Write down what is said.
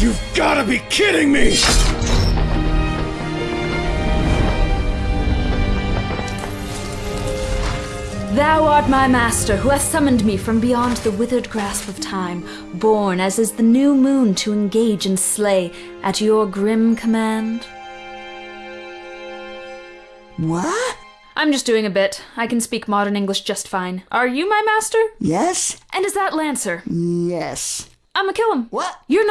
You've gotta be kidding me! Thou art my master, who hath summoned me from beyond the withered grasp of time, born as is the new moon to engage and slay at your grim command. What? I'm just doing a bit. I can speak modern English just fine. Are you my master? Yes? And is that Lancer? Yes. I'ma kill him. What? You're not.